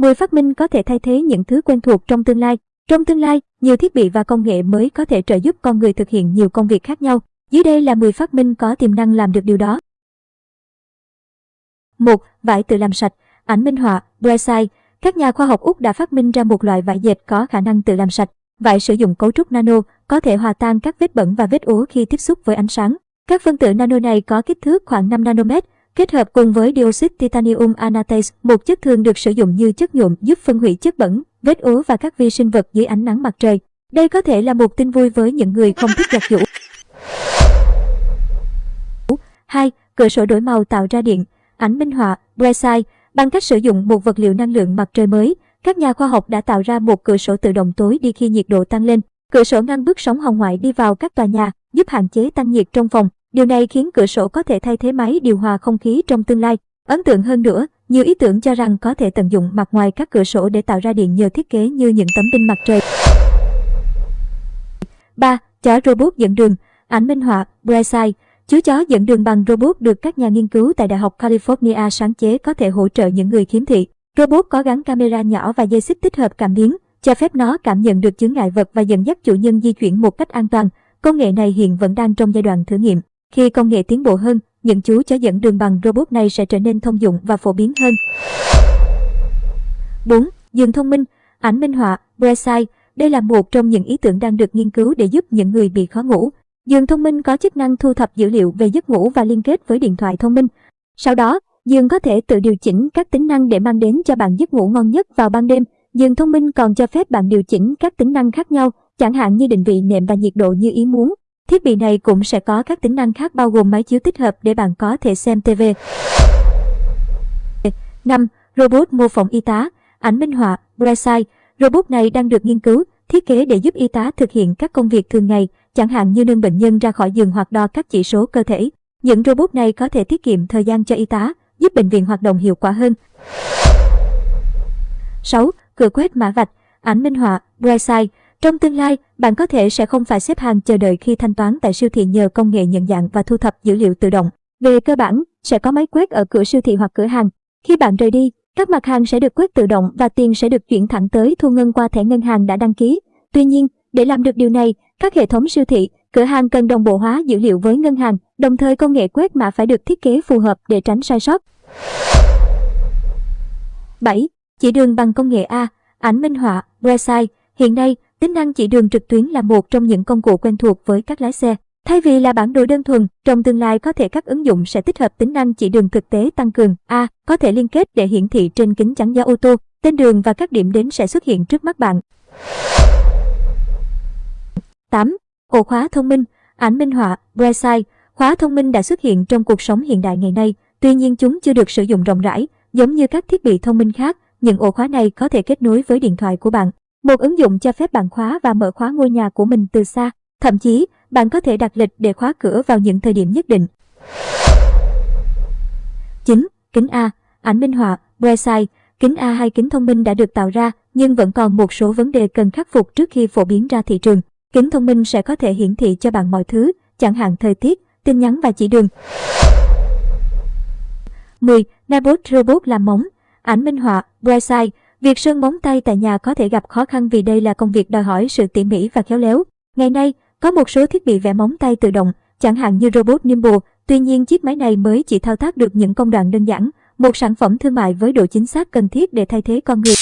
10 phát minh có thể thay thế những thứ quen thuộc trong tương lai. Trong tương lai, nhiều thiết bị và công nghệ mới có thể trợ giúp con người thực hiện nhiều công việc khác nhau. Dưới đây là 10 phát minh có tiềm năng làm được điều đó. 1. Vải tự làm sạch, ảnh minh họa, Brightside. Các nhà khoa học Úc đã phát minh ra một loại vải dệt có khả năng tự làm sạch. Vải sử dụng cấu trúc nano, có thể hòa tan các vết bẩn và vết ố khi tiếp xúc với ánh sáng. Các phân tử nano này có kích thước khoảng 5 nanomet, kết hợp cùng với dioxide titanium anatase, một chất thường được sử dụng như chất nhuộm giúp phân hủy chất bẩn, vết ố và các vi sinh vật dưới ánh nắng mặt trời. Đây có thể là một tin vui với những người không thích giặt giũ. 2. Cửa sổ đổi màu tạo ra điện, ảnh minh họa, Brightside. Bằng cách sử dụng một vật liệu năng lượng mặt trời mới, các nhà khoa học đã tạo ra một cửa sổ tự động tối đi khi nhiệt độ tăng lên. Cửa sổ ngăn bước sóng hồng ngoại đi vào các tòa nhà, giúp hạn chế tăng nhiệt trong phòng. Điều này khiến cửa sổ có thể thay thế máy điều hòa không khí trong tương lai. Ấn tượng hơn nữa, nhiều ý tưởng cho rằng có thể tận dụng mặt ngoài các cửa sổ để tạo ra điện nhờ thiết kế như những tấm pin mặt trời. 3. Chó robot dẫn đường, ảnh minh họa, Brightside. Chú chó dẫn đường bằng robot được các nhà nghiên cứu tại Đại học California sáng chế có thể hỗ trợ những người khiếm thị. Robot có gắn camera nhỏ và dây xích tích hợp cảm biến, cho phép nó cảm nhận được chướng ngại vật và dẫn dắt chủ nhân di chuyển một cách an toàn. Công nghệ này hiện vẫn đang trong giai đoạn thử nghiệm. Khi công nghệ tiến bộ hơn, những chú chó dẫn đường bằng robot này sẽ trở nên thông dụng và phổ biến hơn. 4. Giường thông minh, ảnh minh họa, Brightside. Đây là một trong những ý tưởng đang được nghiên cứu để giúp những người bị khó ngủ. Giường thông minh có chức năng thu thập dữ liệu về giấc ngủ và liên kết với điện thoại thông minh. Sau đó, giường có thể tự điều chỉnh các tính năng để mang đến cho bạn giấc ngủ ngon nhất vào ban đêm. Giường thông minh còn cho phép bạn điều chỉnh các tính năng khác nhau, chẳng hạn như định vị nệm và nhiệt độ như ý muốn. Thiết bị này cũng sẽ có các tính năng khác bao gồm máy chiếu tích hợp để bạn có thể xem TV. 5. Robot mô phỏng y tá, ảnh minh họa, Brightside. Robot này đang được nghiên cứu, thiết kế để giúp y tá thực hiện các công việc thường ngày, chẳng hạn như nâng bệnh nhân ra khỏi giường hoặc đo các chỉ số cơ thể. Những robot này có thể tiết kiệm thời gian cho y tá, giúp bệnh viện hoạt động hiệu quả hơn. 6. Cửa quét mã vạch, ảnh minh họa, Brightside. Trong tương lai, bạn có thể sẽ không phải xếp hàng chờ đợi khi thanh toán tại siêu thị nhờ công nghệ nhận dạng và thu thập dữ liệu tự động. Về cơ bản, sẽ có máy quét ở cửa siêu thị hoặc cửa hàng. Khi bạn rời đi, các mặt hàng sẽ được quét tự động và tiền sẽ được chuyển thẳng tới thu ngân qua thẻ ngân hàng đã đăng ký. Tuy nhiên, để làm được điều này, các hệ thống siêu thị, cửa hàng cần đồng bộ hóa dữ liệu với ngân hàng, đồng thời công nghệ quét mã phải được thiết kế phù hợp để tránh sai sót. 7. Chỉ đường bằng công nghệ A, ảnh minh họa, website Hiện nay, tính năng chỉ đường trực tuyến là một trong những công cụ quen thuộc với các lái xe. Thay vì là bản đồ đơn thuần, trong tương lai có thể các ứng dụng sẽ tích hợp tính năng chỉ đường thực tế tăng cường. A. Có thể liên kết để hiển thị trên kính chắn gió ô tô, tên đường và các điểm đến sẽ xuất hiện trước mắt bạn. 8. Ổ khóa thông minh, ảnh minh họa, Brightside. Khóa thông minh đã xuất hiện trong cuộc sống hiện đại ngày nay, tuy nhiên chúng chưa được sử dụng rộng rãi, giống như các thiết bị thông minh khác. Những ổ khóa này có thể kết nối với điện thoại của bạn. Một ứng dụng cho phép bạn khóa và mở khóa ngôi nhà của mình từ xa. Thậm chí, bạn có thể đặt lịch để khóa cửa vào những thời điểm nhất định. 9. Kính A, ảnh minh họa, website Kính A hay kính thông minh đã được tạo ra, nhưng vẫn còn một số vấn đề cần khắc phục trước khi phổ biến ra thị trường. Kính thông minh sẽ có thể hiển thị cho bạn mọi thứ, chẳng hạn thời tiết, tin nhắn và chỉ đường. 10. Nabot Robot làm móng, ảnh minh họa, website Việc sơn móng tay tại nhà có thể gặp khó khăn vì đây là công việc đòi hỏi sự tỉ mỉ và khéo léo. Ngày nay, có một số thiết bị vẽ móng tay tự động, chẳng hạn như robot Nimble, tuy nhiên chiếc máy này mới chỉ thao tác được những công đoạn đơn giản, một sản phẩm thương mại với độ chính xác cần thiết để thay thế con người.